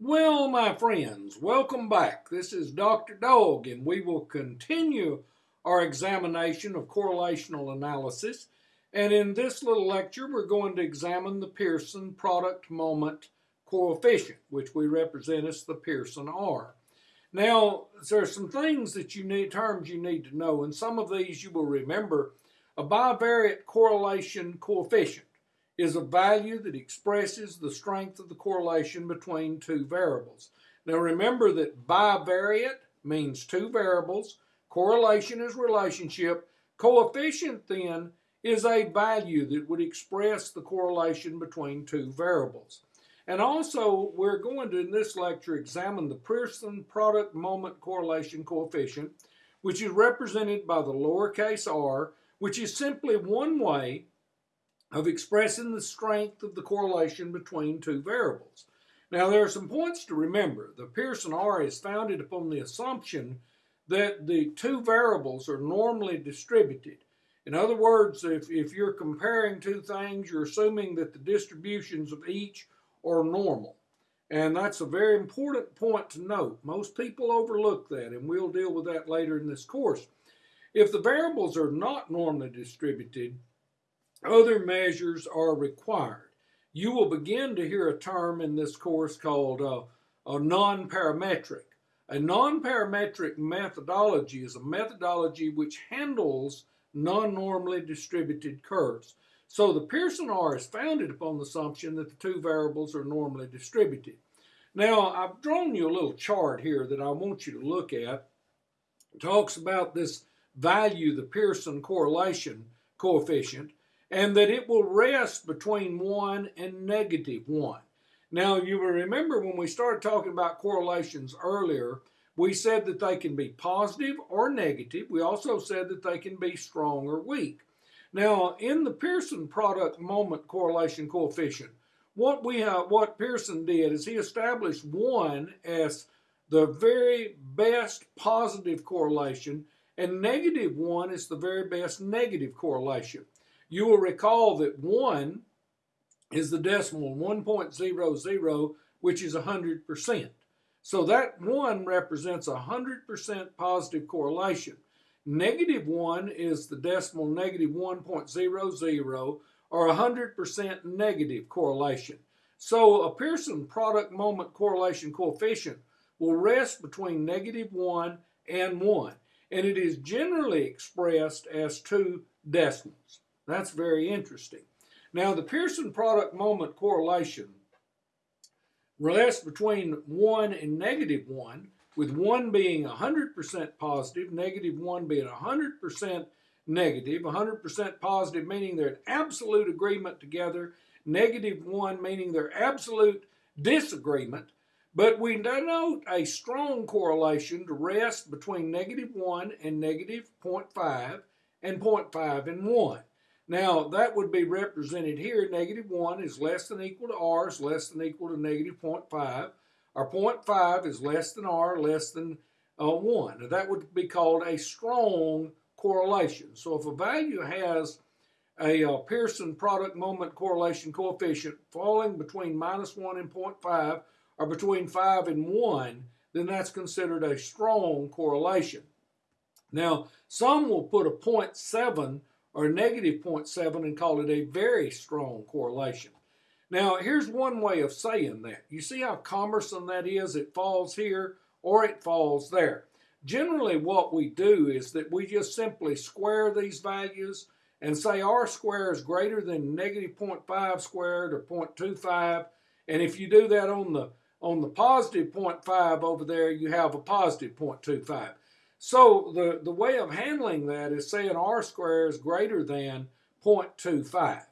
Well, my friends, welcome back. This is Dr. Dog, and we will continue our examination of correlational analysis. And in this little lecture, we're going to examine the Pearson product moment coefficient, which we represent as the Pearson R. Now, there are some things that you need, terms you need to know, and some of these you will remember. A bivariate correlation coefficient is a value that expresses the strength of the correlation between two variables. Now remember that bivariate means two variables, correlation is relationship, coefficient then is a value that would express the correlation between two variables. And also, we're going to, in this lecture, examine the Pearson product moment correlation coefficient, which is represented by the lowercase r, which is simply one way of expressing the strength of the correlation between two variables. Now, there are some points to remember. The Pearson R is founded upon the assumption that the two variables are normally distributed. In other words, if, if you're comparing two things, you're assuming that the distributions of each are normal. And that's a very important point to note. Most people overlook that, and we'll deal with that later in this course. If the variables are not normally distributed, other measures are required. You will begin to hear a term in this course called uh, a non-parametric. A non-parametric methodology is a methodology which handles non-normally distributed curves. So the Pearson R is founded upon the assumption that the two variables are normally distributed. Now, I've drawn you a little chart here that I want you to look at. It talks about this value, the Pearson correlation coefficient, and that it will rest between 1 and negative 1. Now, you will remember when we started talking about correlations earlier, we said that they can be positive or negative. We also said that they can be strong or weak. Now, in the Pearson product moment correlation coefficient, what we have, what Pearson did is he established 1 as the very best positive correlation and negative 1 is the very best negative correlation. You will recall that 1 is the decimal 1.00, which is 100%. So that 1 represents 100% positive correlation. Negative 1 is the decimal negative 1.00 or 100% negative correlation. So a Pearson product moment correlation coefficient will rest between negative 1 and 1, and it is generally expressed as two decimals. That's very interesting. Now, the Pearson product moment correlation rests between 1 and negative 1, with 1 being 100% positive, negative 1 being 100% negative, 100% positive meaning they're in absolute agreement together, negative 1 meaning they're absolute disagreement. But we denote a strong correlation to rest between negative 1 and negative 0.5 and 0.5 and 1. Now, that would be represented here. Negative 1 is less than equal to r is less than equal to negative 0.5. Our 0.5 is less than r, less than uh, 1. Now, that would be called a strong correlation. So if a value has a uh, Pearson product moment correlation coefficient falling between minus 1 and 0.5 or between 5 and 1, then that's considered a strong correlation. Now, some will put a 0.7 or negative 0.7 and call it a very strong correlation. Now, here's one way of saying that. You see how cumbersome that is? It falls here or it falls there. Generally, what we do is that we just simply square these values and say r squared is greater than negative 0.5 squared or 0.25. And if you do that on the on the positive 0.5 over there, you have a positive 0.25. So the, the way of handling that is saying r squared is greater than 0.25.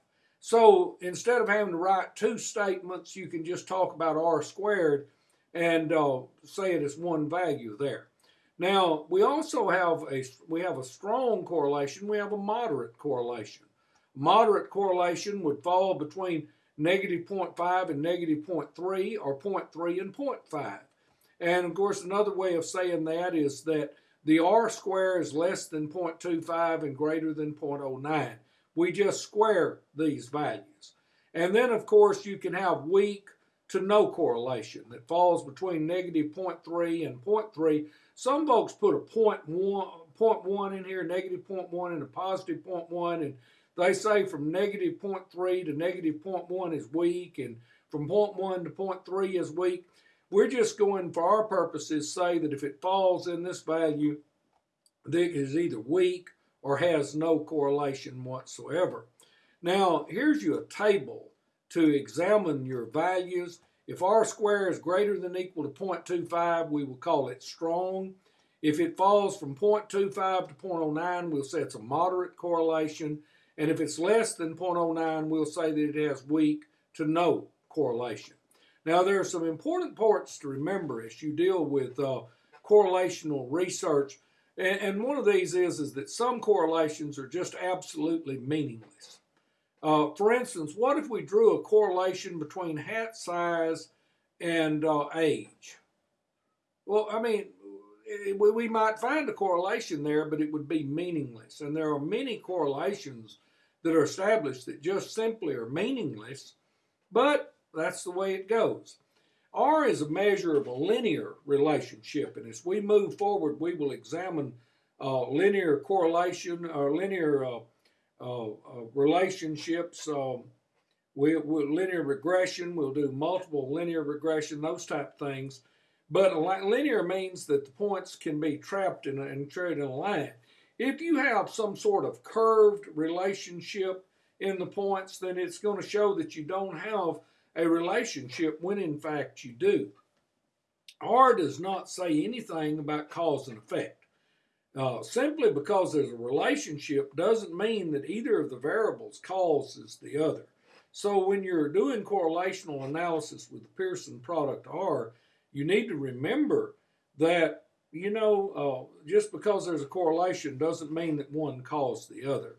So instead of having to write two statements, you can just talk about r squared and uh, say it as one value there. Now we also have a we have a strong correlation. We have a moderate correlation. Moderate correlation would fall between negative 0.5 and negative 0.3 or 0.3 and 0.5. And of course, another way of saying that is that the r square is less than 0.25 and greater than 0.09. We just square these values. And then, of course, you can have weak to no correlation that falls between negative 0.3 and 0.3. Some folks put a 0.1, 0.1 in here, negative 0.1 and a positive 0.1, and they say from negative 0.3 to negative 0.1 is weak, and from 0.1 to 0.3 is weak. We're just going, for our purposes, say that if it falls in this value, that is either weak or has no correlation whatsoever. Now, here's you a table to examine your values. If r squared is greater than equal to 0.25, we will call it strong. If it falls from 0.25 to 0.09, we'll say it's a moderate correlation. And if it's less than 0.09, we'll say that it has weak to no correlation. Now, there are some important parts to remember as you deal with uh, correlational research. And, and, one of these is, is that some correlations are just absolutely meaningless. Uh, for instance, what if we drew a correlation between hat size and uh, age? Well, I mean, it, we might find a correlation there, but it would be meaningless. And there are many correlations that are established that just simply are meaningless, but that's the way it goes. R is a measure of a linear relationship, and as we move forward, we will examine uh, linear correlation or linear uh, uh, uh relationships. Um, we, will linear regression. We'll do multiple linear regression, those type things. But linear means that the points can be trapped in a, and carried in a line. If you have some sort of curved relationship in the points, then it's going to show that you don't have a relationship when in fact you do. R does not say anything about cause and effect. Uh, simply because there's a relationship doesn't mean that either of the variables causes the other. So when you're doing correlational analysis with the Pearson product R, you need to remember that, you know, uh, just because there's a correlation doesn't mean that one caused the other.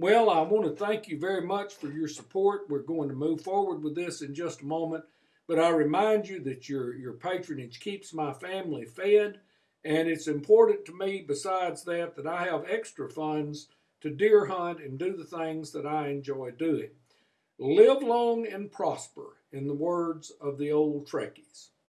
Well, I want to thank you very much for your support. We're going to move forward with this in just a moment, but I remind you that your, your patronage keeps my family fed, and it's important to me, besides that, that I have extra funds to deer hunt and do the things that I enjoy doing. Live long and prosper, in the words of the old Trekkies.